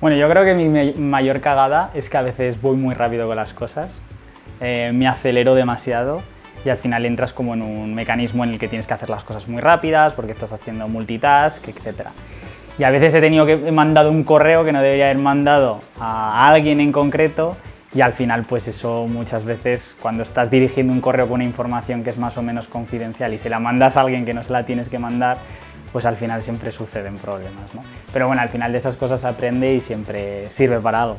Bueno, yo creo que mi mayor cagada es que a veces voy muy rápido con las cosas, eh, me acelero demasiado y al final entras como en un mecanismo en el que tienes que hacer las cosas muy rápidas porque estás haciendo multitask, etc. Y a veces he tenido que he mandado un correo que no debería haber mandado a alguien en concreto y al final pues eso muchas veces cuando estás dirigiendo un correo con una información que es más o menos confidencial y se la mandas a alguien que no se la tienes que mandar, pues al final siempre suceden problemas. ¿no? Pero bueno, al final de esas cosas aprende y siempre sirve para algo.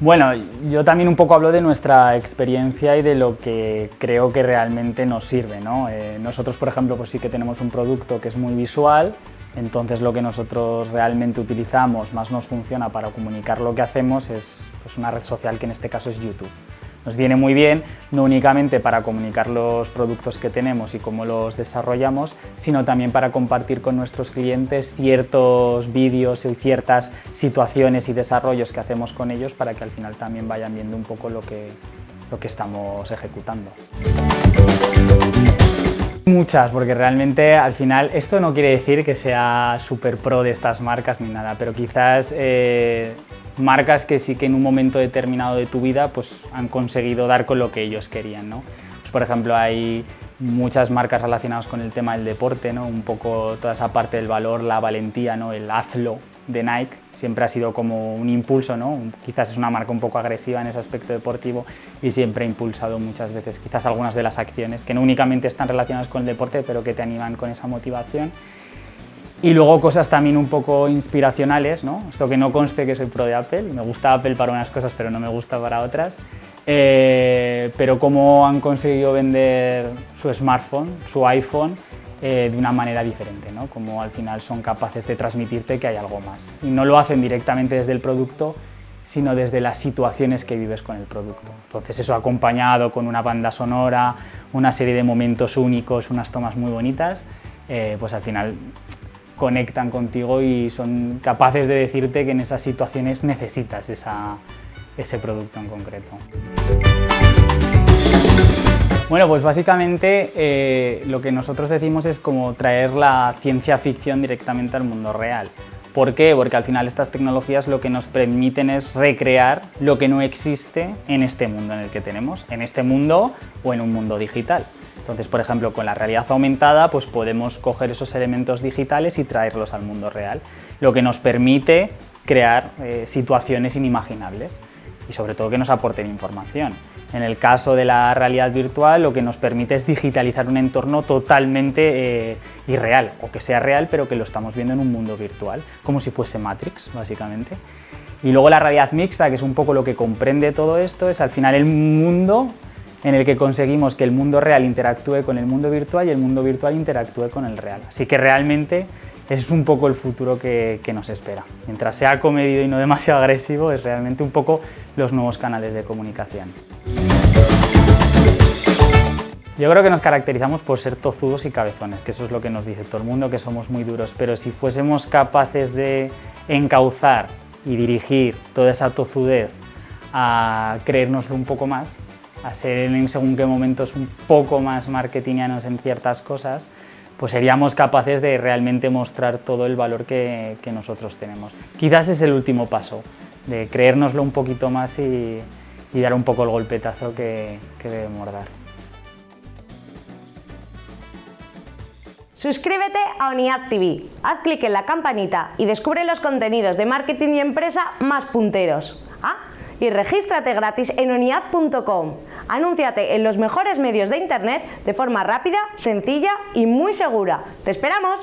Bueno, yo también un poco hablo de nuestra experiencia y de lo que creo que realmente nos sirve. ¿no? Eh, nosotros, por ejemplo, pues sí que tenemos un producto que es muy visual, entonces lo que nosotros realmente utilizamos, más nos funciona para comunicar lo que hacemos, es pues, una red social que en este caso es YouTube. Nos viene muy bien, no únicamente para comunicar los productos que tenemos y cómo los desarrollamos, sino también para compartir con nuestros clientes ciertos vídeos y ciertas situaciones y desarrollos que hacemos con ellos para que al final también vayan viendo un poco lo que, lo que estamos ejecutando. Muchas, porque realmente al final esto no quiere decir que sea súper pro de estas marcas ni nada, pero quizás eh, marcas que sí que en un momento determinado de tu vida pues, han conseguido dar con lo que ellos querían. ¿no? Pues, por ejemplo, hay muchas marcas relacionadas con el tema del deporte, ¿no? un poco toda esa parte del valor, la valentía, ¿no? el hazlo de Nike, siempre ha sido como un impulso, ¿no? quizás es una marca un poco agresiva en ese aspecto deportivo y siempre ha impulsado muchas veces quizás algunas de las acciones que no únicamente están relacionadas con el deporte, pero que te animan con esa motivación y luego cosas también un poco inspiracionales, ¿no? Esto que no conste que soy pro de Apple, me gusta Apple para unas cosas pero no me gusta para otras, eh, pero cómo han conseguido vender su smartphone, su iPhone, eh, de una manera diferente, ¿no? Como al final son capaces de transmitirte que hay algo más. Y no lo hacen directamente desde el producto, sino desde las situaciones que vives con el producto. Entonces eso acompañado con una banda sonora, una serie de momentos únicos, unas tomas muy bonitas, eh, pues al final conectan contigo y son capaces de decirte que en esas situaciones necesitas ese producto en concreto. Bueno, pues básicamente eh, lo que nosotros decimos es como traer la ciencia ficción directamente al mundo real. ¿Por qué? Porque al final estas tecnologías lo que nos permiten es recrear lo que no existe en este mundo en el que tenemos, en este mundo o en un mundo digital. Entonces, por ejemplo, con la realidad aumentada pues podemos coger esos elementos digitales y traerlos al mundo real, lo que nos permite crear eh, situaciones inimaginables y sobre todo que nos aporten información. En el caso de la realidad virtual lo que nos permite es digitalizar un entorno totalmente eh, irreal, o que sea real pero que lo estamos viendo en un mundo virtual, como si fuese Matrix básicamente. Y luego la realidad mixta, que es un poco lo que comprende todo esto, es al final el mundo en el que conseguimos que el mundo real interactúe con el mundo virtual y el mundo virtual interactúe con el real. Así que realmente es un poco el futuro que, nos espera. Mientras sea comedido y no demasiado agresivo, es realmente un poco los nuevos canales de comunicación. Yo creo que nos caracterizamos por ser tozudos y cabezones, que eso es lo que nos dice todo el mundo, que somos muy duros, pero si fuésemos capaces de encauzar y dirigir toda esa tozudez a creérnoslo un poco más, a ser en según qué momentos un poco más marketingianos en ciertas cosas, pues seríamos capaces de realmente mostrar todo el valor que, nosotros tenemos. Quizás es el último paso, de creérnoslo un poquito más y, dar un poco el golpetazo que, que debemos dar. Suscríbete a ONIAD TV, haz clic en la campanita y descubre los contenidos de marketing y empresa más punteros. Y regístrate gratis en oniad.com. Anúnciate en los mejores medios de internet de forma rápida, sencilla y muy segura. ¡Te esperamos!